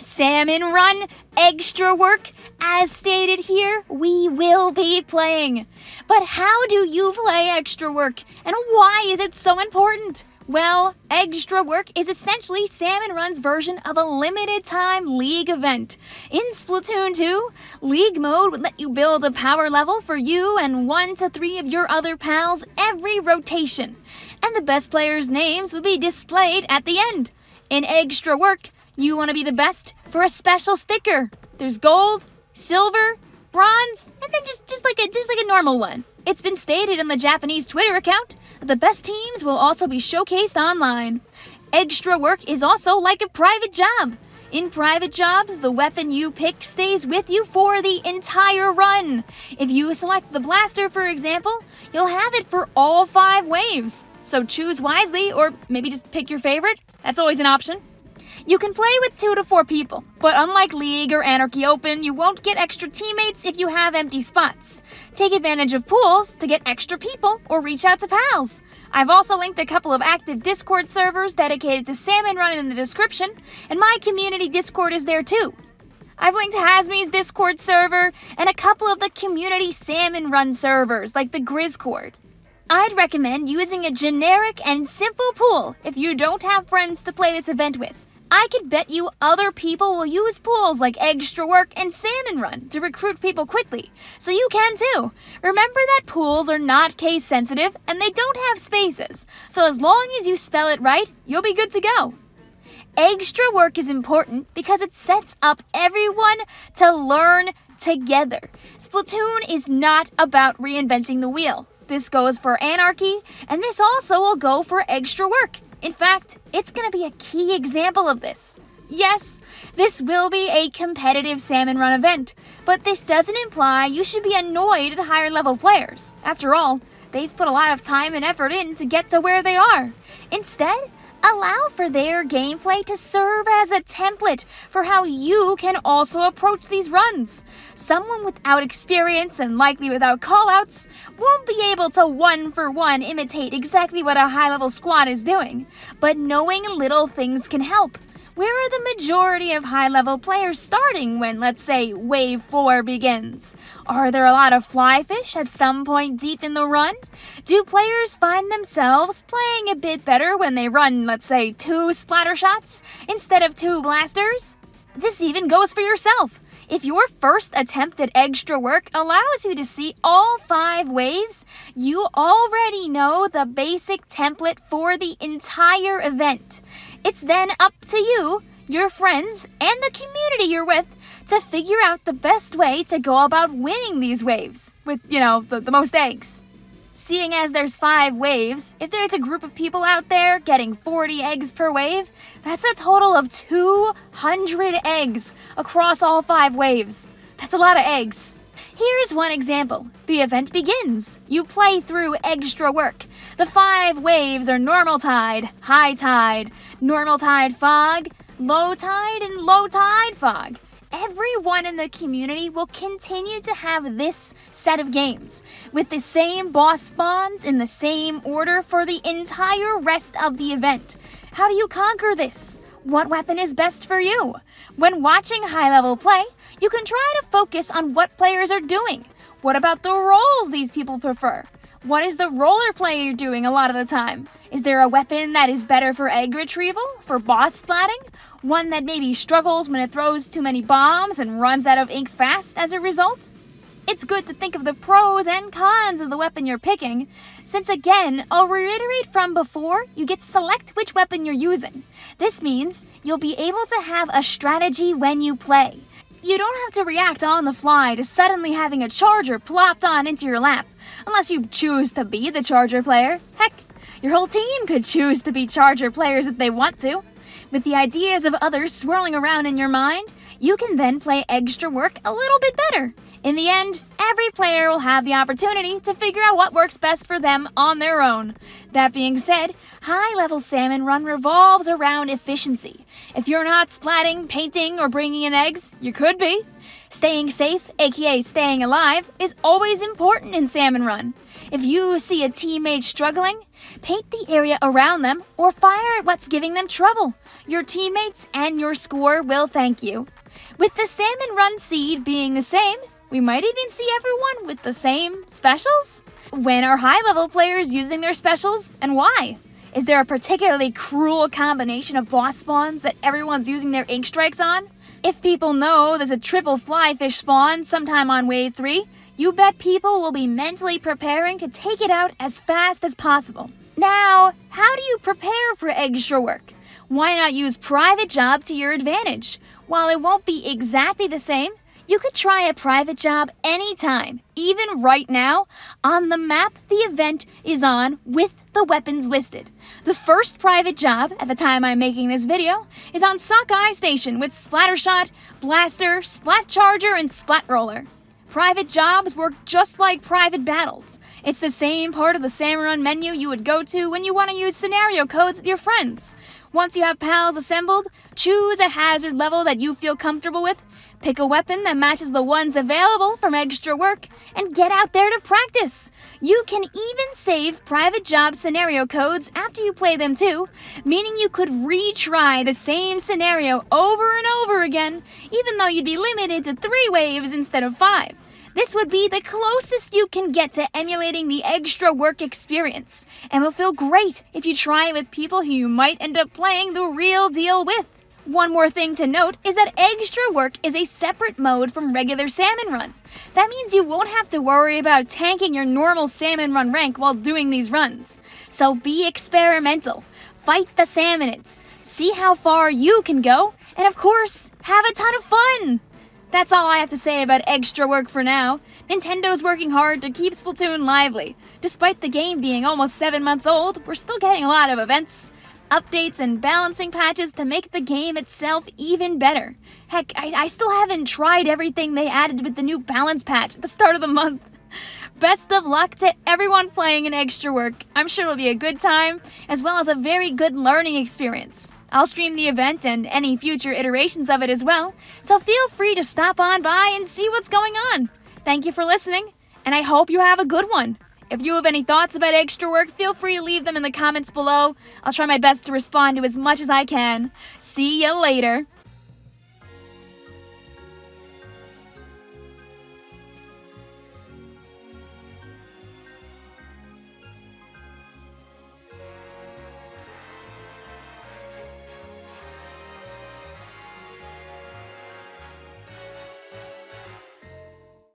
Salmon Run, Eggstra Work. As stated here, we will be playing. But how do you play Eggstra Work, and why is it so important? Well, Eggstra Work is essentially Salmon Run's version of a limited time League event. In Splatoon 2, League mode would let you build a power level for you and one to three of your other pals every rotation. And the best players' names would be displayed at the end. In Eggstra Work, you want to be the best for a special sticker. There's gold, silver, bronze, and then just, just like a just like a normal one. It's been stated on the Japanese Twitter account that the best teams will also be showcased online. Eggstra Work is also like a private job. In private jobs, the weapon you pick stays with you for the entire run. If you select the blaster, for example, you'll have it for all five waves. So choose wisely, or maybe just pick your favorite. That's always an option. You can play with two to four people, but unlike League or Anarchy Open, you won't get extra teammates if you have empty spots. Take advantage of pools to get extra people or reach out to pals. I've also linked a couple of active Discord servers dedicated to Salmon Run in the description, and my community Discord is there too. I've linked Hasmi's Discord server and a couple of the community Salmon Run servers like the Grizzcord. I'd recommend using a generic and simple pool if you don't have friends to play this event with. I could bet you other people will use pools like Eggstra Work and Salmon Run to recruit people quickly, so you can too. Remember that pools are not case sensitive and they don't have spaces, so as long as you spell it right, you'll be good to go. Eggstra Work is important because it sets up everyone to learn together. Splatoon is not about reinventing the wheel. This goes for Anarchy, and this also will go for Eggstra Work. In fact, it's going to be a key example of this. Yes, this will be a competitive Salmon Run event, but this doesn't imply you should be annoyed at higher level players. After all, they've put a lot of time and effort in to get to where they are. Instead, Allow for their gameplay to serve as a template for how you can also approach these runs. Someone without experience and likely without callouts won't be able to one for one imitate exactly what a high level squad is doing, but knowing little things can help. Where are the majority of high-level players starting when, let's say, Wave 4 begins? Are there a lot of flyfish at some point deep in the run? Do players find themselves playing a bit better when they run, let's say, two Splattershots instead of two blasters? This even goes for yourself. If your first attempt at Eggstra Work allows you to see all five waves, you already know the basic template for the entire event. It's then up to you, your friends, and the community you're with to figure out the best way to go about winning these waves with, you know, the, the most eggs. Seeing as there's five waves, if there's a group of people out there getting 40 eggs per wave, that's a total of 200 eggs across all five waves. That's a lot of eggs. Here's one example. The event begins. You play through Eggstra Work. The five waves are normal tide, high tide, normal tide fog, low tide, and low tide fog. Everyone in the community will continue to have this set of games, with the same boss spawns in the same order for the entire rest of the event. How do you conquer this? What weapon is best for you? When watching high-level play, you can try to focus on what players are doing. What about the roles these people prefer? What is the roller player doing a lot of the time? Is there a weapon that is better for egg retrieval, for boss splatting? One that maybe struggles when it throws too many bombs and runs out of ink fast as a result? It's good to think of the pros and cons of the weapon you're picking, since again, I'll reiterate from before, you get to select which weapon you're using. This means you'll be able to have a strategy when you play. You don't have to react on the fly to suddenly having a charger plopped on into your lap, unless you choose to be the charger player. Heck, your whole team could choose to be charger players if they want to. With the ideas of others swirling around in your mind, you can then play Eggstra Work a little bit better. In the end, every player will have the opportunity to figure out what works best for them on their own. That being said, high level salmon run revolves around efficiency. If you're not splatting, painting, or bringing in eggs, you could be. Staying safe, aka staying alive, is always important in Salmon Run. If you see a teammate struggling, paint the area around them or fire at what's giving them trouble. Your teammates and your score will thank you. With the Salmon Run seed being the same, we might even see everyone with the same specials? When are high level players using their specials and why? Is there a particularly cruel combination of boss spawns that everyone's using their ink strikes on? If people know there's a triple flyfish spawn sometime on wave 3, you bet people will be mentally preparing to take it out as fast as possible. Now, how do you prepare for Eggstra Work? Why not use private job to your advantage? While it won't be exactly the same, you could try a private job anytime, even right now. On the map the event is on with the weapons listed. The first private job, at the time I'm making this video, is on Sockeye Station with Splattershot, Blaster, Splat Charger, and Splat Roller. Private jobs work just like private battles. It's the same part of the Run menu you would go to when you want to use scenario codes with your friends. Once you have pals assembled, choose a hazard level that you feel comfortable with Pick a weapon that matches the ones available from Eggstra Work and get out there to practice. You can even save private job scenario codes after you play them too, meaning you could retry the same scenario over and over again, even though you'd be limited to three waves instead of five. This would be the closest you can get to emulating the Eggstra Work experience, and will feel great if you try it with people who you might end up playing the real deal with. One more thing to note is that Eggstra Work is a separate mode from regular salmon run. That means you won't have to worry about tanking your normal salmon run rank while doing these runs. So be experimental, fight the salmonids, see how far you can go, and of course, have a ton of fun! That's all I have to say about Eggstra Work for now. Nintendo's working hard to keep Splatoon lively. Despite the game being almost 7 months old, we're still getting a lot of events updates and balancing patches to make the game itself even better. Heck, I, I still haven't tried everything they added with the new balance patch at the start of the month. Best of luck to everyone playing in Eggstra Work. I'm sure it'll be a good time, as well as a very good learning experience. I'll stream the event and any future iterations of it as well, so feel free to stop on by and see what's going on. Thank you for listening, and I hope you have a good one. If you have any thoughts about Eggstra Work, feel free to leave them in the comments below. I'll try my best to respond to as much as I can. See you later.